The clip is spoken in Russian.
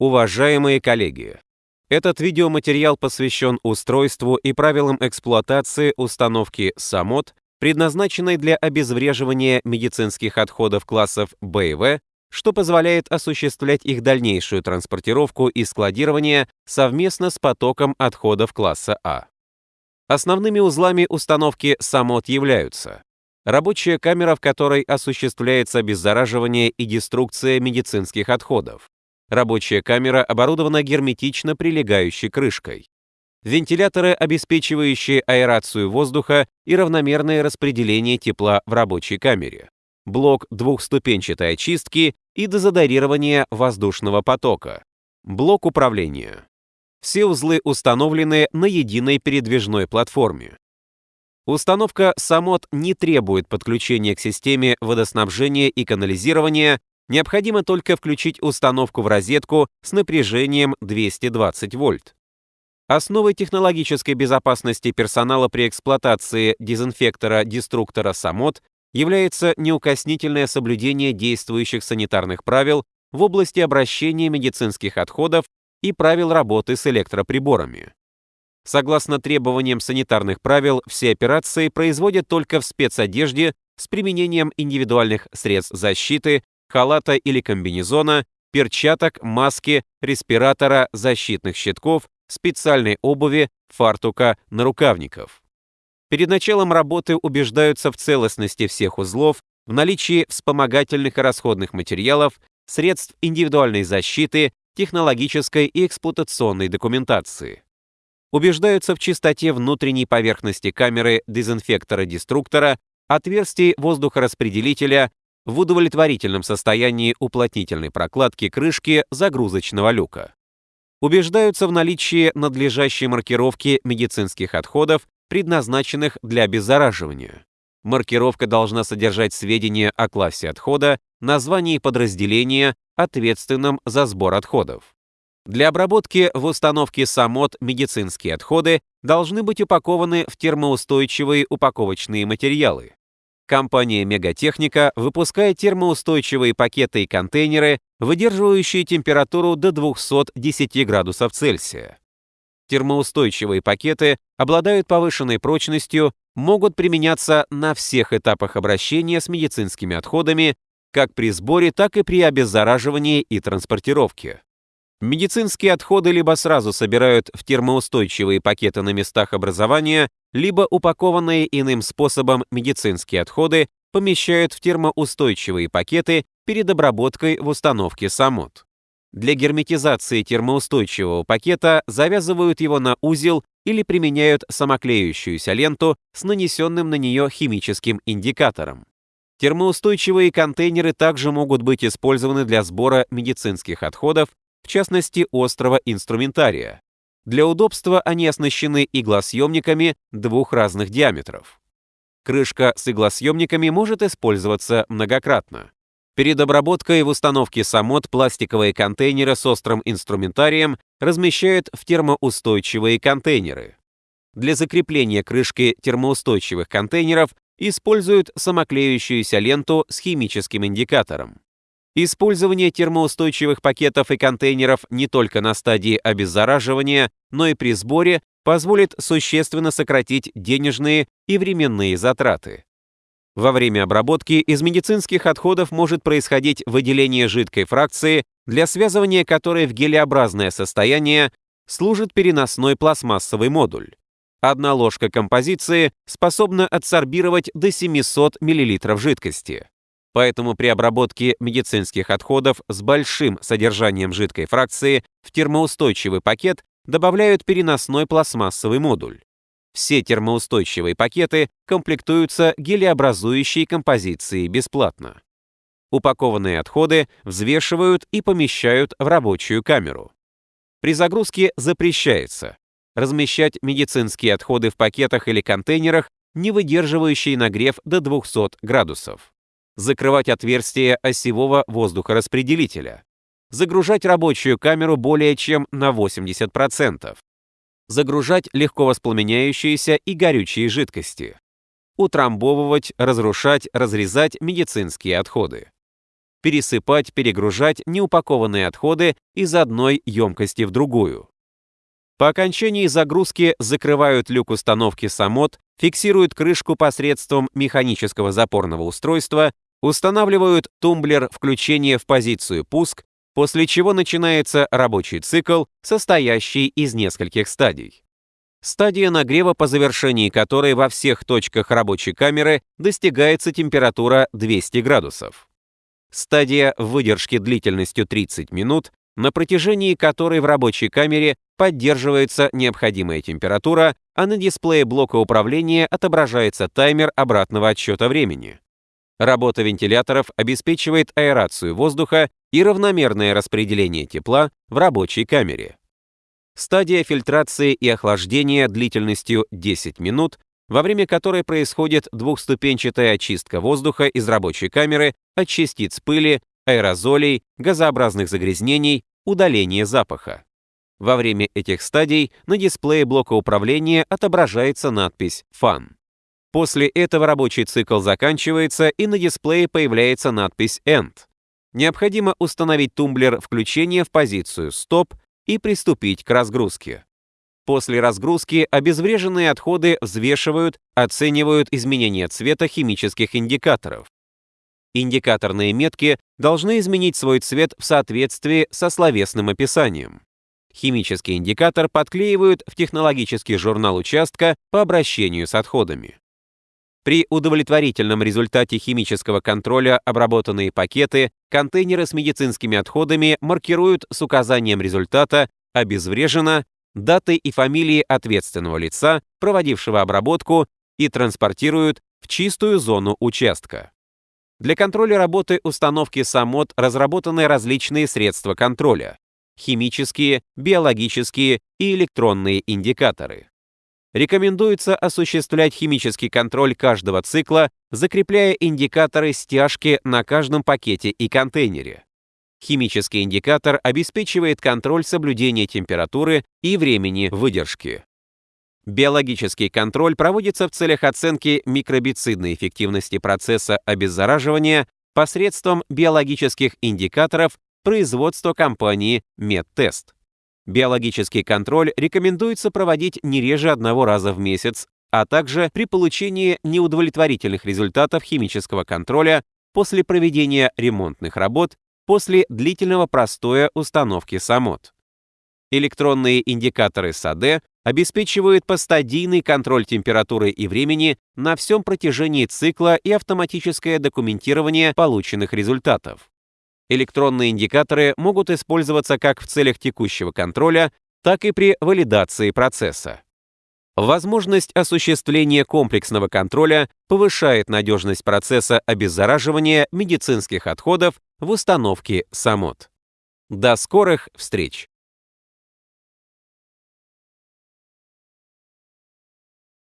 Уважаемые коллеги, этот видеоматериал посвящен устройству и правилам эксплуатации установки САМОТ, предназначенной для обезвреживания медицинских отходов классов Б и В, что позволяет осуществлять их дальнейшую транспортировку и складирование совместно с потоком отходов класса А. Основными узлами установки САМОТ являются рабочая камера, в которой осуществляется обеззараживание и деструкция медицинских отходов, Рабочая камера оборудована герметично прилегающей крышкой. Вентиляторы, обеспечивающие аэрацию воздуха и равномерное распределение тепла в рабочей камере. Блок двухступенчатой очистки и дезодорирования воздушного потока. Блок управления. Все узлы установлены на единой передвижной платформе. Установка САМОТ не требует подключения к системе водоснабжения и канализирования Необходимо только включить установку в розетку с напряжением 220 вольт. Основой технологической безопасности персонала при эксплуатации дезинфектора-деструктора САМОТ является неукоснительное соблюдение действующих санитарных правил в области обращения медицинских отходов и правил работы с электроприборами. Согласно требованиям санитарных правил, все операции производят только в спецодежде с применением индивидуальных средств защиты, халата или комбинезона, перчаток, маски, респиратора, защитных щитков, специальной обуви, фартука, нарукавников. Перед началом работы убеждаются в целостности всех узлов, в наличии вспомогательных и расходных материалов, средств индивидуальной защиты, технологической и эксплуатационной документации. Убеждаются в чистоте внутренней поверхности камеры дезинфектора-деструктора, отверстий воздухораспределителя, в удовлетворительном состоянии уплотнительной прокладки крышки загрузочного люка. Убеждаются в наличии надлежащей маркировки медицинских отходов, предназначенных для обеззараживания. Маркировка должна содержать сведения о классе отхода, названии подразделения, ответственном за сбор отходов. Для обработки в установке САМОТ медицинские отходы должны быть упакованы в термоустойчивые упаковочные материалы. Компания Мегатехника выпускает термоустойчивые пакеты и контейнеры, выдерживающие температуру до 210 градусов Цельсия. Термоустойчивые пакеты обладают повышенной прочностью, могут применяться на всех этапах обращения с медицинскими отходами, как при сборе, так и при обеззараживании и транспортировке. Медицинские отходы либо сразу собирают в термоустойчивые пакеты на местах образования, либо упакованные иным способом медицинские отходы помещают в термоустойчивые пакеты перед обработкой в установке САМОТ. Для герметизации термоустойчивого пакета завязывают его на узел или применяют самоклеющуюся ленту с нанесенным на нее химическим индикатором. Термоустойчивые контейнеры также могут быть использованы для сбора медицинских отходов в частности острого инструментария. Для удобства они оснащены иглосъемниками двух разных диаметров. Крышка с иглосъемниками может использоваться многократно. Перед обработкой в установке САМОТ пластиковые контейнеры с острым инструментарием размещают в термоустойчивые контейнеры. Для закрепления крышки термоустойчивых контейнеров используют самоклеющуюся ленту с химическим индикатором. Использование термоустойчивых пакетов и контейнеров не только на стадии обеззараживания, но и при сборе позволит существенно сократить денежные и временные затраты. Во время обработки из медицинских отходов может происходить выделение жидкой фракции, для связывания которой в гелеобразное состояние служит переносной пластмассовый модуль. Одна ложка композиции способна адсорбировать до 700 мл жидкости. Поэтому при обработке медицинских отходов с большим содержанием жидкой фракции в термоустойчивый пакет добавляют переносной пластмассовый модуль. Все термоустойчивые пакеты комплектуются гелеобразующей композицией бесплатно. Упакованные отходы взвешивают и помещают в рабочую камеру. При загрузке запрещается размещать медицинские отходы в пакетах или контейнерах, не выдерживающие нагрев до 200 градусов закрывать отверстие осевого воздухораспределителя, загружать рабочую камеру более чем на 80%, загружать легко воспламеняющиеся и горючие жидкости, утрамбовывать, разрушать, разрезать медицинские отходы. пересыпать, перегружать неупакованные отходы из одной емкости в другую. По окончании загрузки закрывают люк установки САМОТ, фиксируют крышку посредством механического запорного устройства, устанавливают тумблер включения в позицию «Пуск», после чего начинается рабочий цикл, состоящий из нескольких стадий. Стадия нагрева, по завершении которой во всех точках рабочей камеры достигается температура 200 градусов. Стадия выдержки длительностью 30 минут, на протяжении которой в рабочей камере поддерживается необходимая температура, а на дисплее блока управления отображается таймер обратного отсчета времени. Работа вентиляторов обеспечивает аэрацию воздуха и равномерное распределение тепла в рабочей камере. Стадия фильтрации и охлаждения длительностью 10 минут, во время которой происходит двухступенчатая очистка воздуха из рабочей камеры от частиц пыли, аэрозолей, газообразных загрязнений, удаление запаха. Во время этих стадий на дисплее блока управления отображается надпись «Фан». После этого рабочий цикл заканчивается и на дисплее появляется надпись «End». Необходимо установить тумблер включения в позицию «Стоп» и приступить к разгрузке. После разгрузки обезвреженные отходы взвешивают, оценивают изменения цвета химических индикаторов. Индикаторные метки должны изменить свой цвет в соответствии со словесным описанием. Химический индикатор подклеивают в технологический журнал участка по обращению с отходами. При удовлетворительном результате химического контроля обработанные пакеты, контейнеры с медицинскими отходами маркируют с указанием результата «обезврежено», датой и фамилией ответственного лица, проводившего обработку, и транспортируют в чистую зону участка. Для контроля работы установки САМОТ разработаны различные средства контроля – химические, биологические и электронные индикаторы. Рекомендуется осуществлять химический контроль каждого цикла, закрепляя индикаторы стяжки на каждом пакете и контейнере. Химический индикатор обеспечивает контроль соблюдения температуры и времени выдержки. Биологический контроль проводится в целях оценки микробицидной эффективности процесса обеззараживания посредством биологических индикаторов производства компании Медтест. Биологический контроль рекомендуется проводить не реже одного раза в месяц, а также при получении неудовлетворительных результатов химического контроля после проведения ремонтных работ после длительного простоя установки САМОТ. Электронные индикаторы САД обеспечивают постадийный контроль температуры и времени на всем протяжении цикла и автоматическое документирование полученных результатов. Электронные индикаторы могут использоваться как в целях текущего контроля, так и при валидации процесса. Возможность осуществления комплексного контроля повышает надежность процесса обеззараживания медицинских отходов в установке САМОТ. До скорых встреч!